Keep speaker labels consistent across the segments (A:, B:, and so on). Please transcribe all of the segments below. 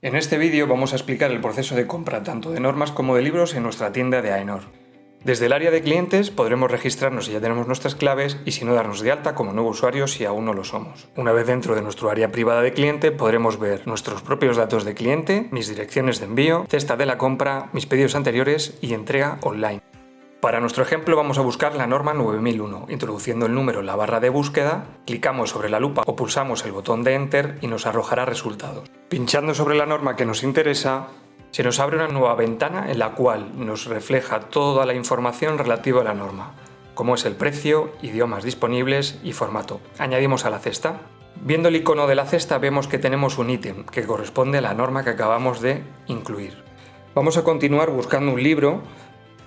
A: En este vídeo vamos a explicar el proceso de compra tanto de normas como de libros en nuestra tienda de AENOR. Desde el área de clientes podremos registrarnos si ya tenemos nuestras claves y si no darnos de alta como nuevo usuario si aún no lo somos. Una vez dentro de nuestro área privada de cliente podremos ver nuestros propios datos de cliente, mis direcciones de envío, cesta de la compra, mis pedidos anteriores y entrega online. Para nuestro ejemplo vamos a buscar la norma 9001. Introduciendo el número en la barra de búsqueda, clicamos sobre la lupa o pulsamos el botón de Enter y nos arrojará resultados. Pinchando sobre la norma que nos interesa, se nos abre una nueva ventana en la cual nos refleja toda la información relativa a la norma, como es el precio, idiomas disponibles y formato. Añadimos a la cesta. Viendo el icono de la cesta vemos que tenemos un ítem que corresponde a la norma que acabamos de incluir. Vamos a continuar buscando un libro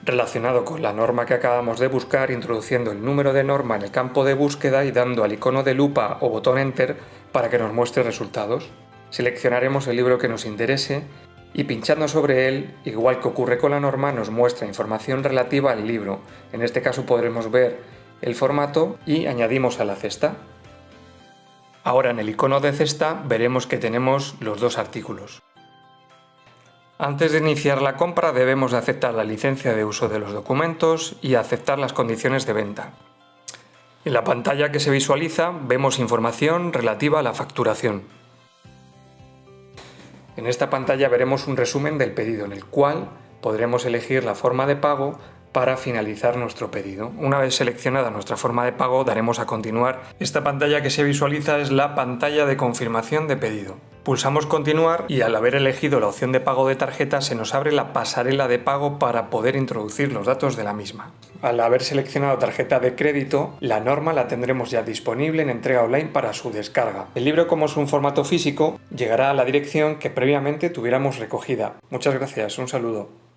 A: relacionado con la norma que acabamos de buscar introduciendo el número de norma en el campo de búsqueda y dando al icono de lupa o botón Enter para que nos muestre resultados. Seleccionaremos el libro que nos interese y pinchando sobre él, igual que ocurre con la norma, nos muestra información relativa al libro. En este caso podremos ver el formato y añadimos a la cesta. Ahora en el icono de cesta veremos que tenemos los dos artículos. Antes de iniciar la compra debemos de aceptar la licencia de uso de los documentos y aceptar las condiciones de venta. En la pantalla que se visualiza vemos información relativa a la facturación. En esta pantalla veremos un resumen del pedido en el cual podremos elegir la forma de pago para finalizar nuestro pedido. Una vez seleccionada nuestra forma de pago daremos a continuar. Esta pantalla que se visualiza es la pantalla de confirmación de pedido. Pulsamos continuar y al haber elegido la opción de pago de tarjeta se nos abre la pasarela de pago para poder introducir los datos de la misma. Al haber seleccionado tarjeta de crédito, la norma la tendremos ya disponible en entrega online para su descarga. El libro como es un formato físico llegará a la dirección que previamente tuviéramos recogida. Muchas gracias, un saludo.